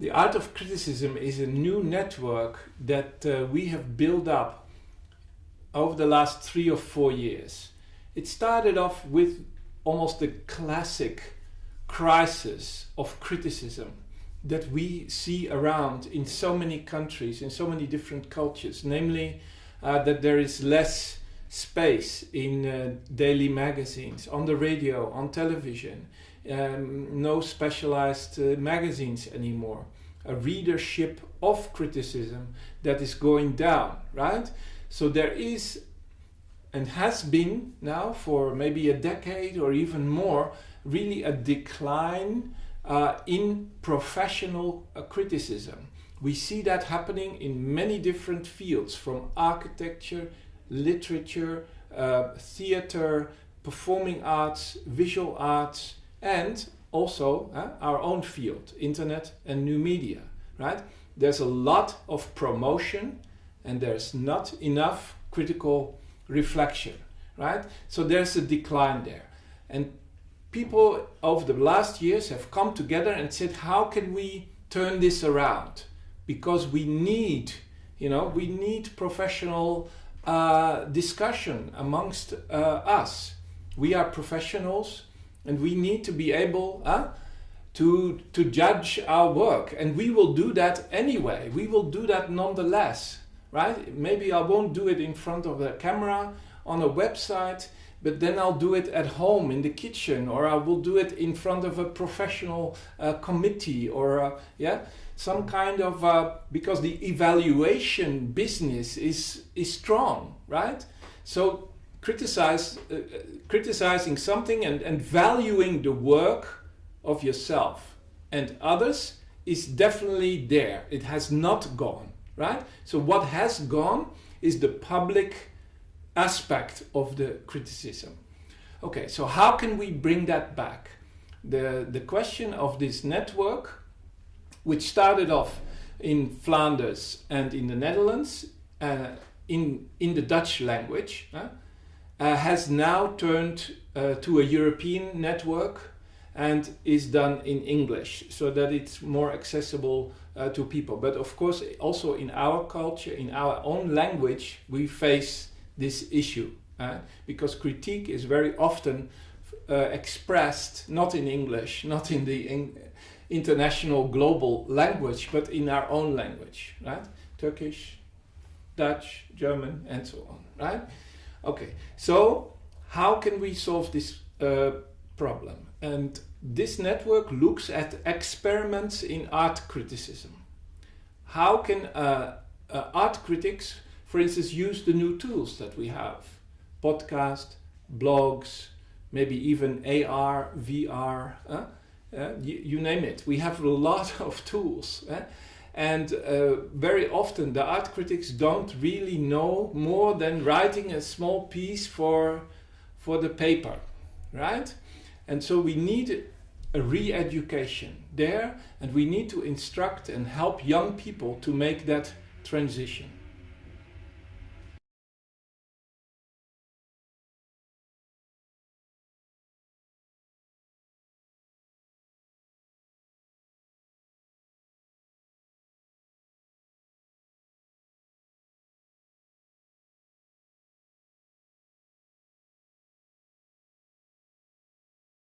The Art of Criticism is a new network that uh, we have built up over the last three or four years. It started off with almost the classic crisis of criticism that we see around in so many countries, in so many different cultures, namely uh, that there is less space in uh, daily magazines, on the radio, on television, um, no specialized uh, magazines anymore. A readership of criticism that is going down, right? So there is and has been now for maybe a decade or even more really a decline uh, in professional uh, criticism. We see that happening in many different fields from architecture, literature, uh, theater, performing arts, visual arts, and also uh, our own field, internet and new media, right? There's a lot of promotion and there's not enough critical reflection, right? So there's a decline there. And people over the last years have come together and said, how can we turn this around? Because we need, you know, we need professional uh, discussion amongst uh, us. We are professionals and we need to be able uh, to, to judge our work. And we will do that anyway. We will do that nonetheless, right? Maybe I won't do it in front of a camera on a website, but then I'll do it at home in the kitchen, or I will do it in front of a professional uh, committee, or uh, yeah, some kind of uh, because the evaluation business is is strong, right? So criticize uh, criticizing something and, and valuing the work of yourself and others is definitely there. It has not gone, right? So what has gone is the public aspect of the criticism. Okay, so how can we bring that back? The, the question of this network, which started off in Flanders and in the Netherlands, uh, in, in the Dutch language, uh, has now turned uh, to a European network and is done in English so that it's more accessible uh, to people. But of course, also in our culture, in our own language, we face this issue uh, because critique is very often uh, expressed not in English, not in the in international global language, but in our own language, right? Turkish, Dutch, German, and so on, right? Okay, so how can we solve this uh, problem? And this network looks at experiments in art criticism. How can uh, uh, art critics for instance, use the new tools that we have. Podcast, blogs, maybe even AR, VR, you, you, name it. We have a lot of tools. Uh, and uh, very often the art critics don't really know more than writing a small piece for, for the paper, right? And so we need a re-education there and we need to instruct and help young people to make that transition.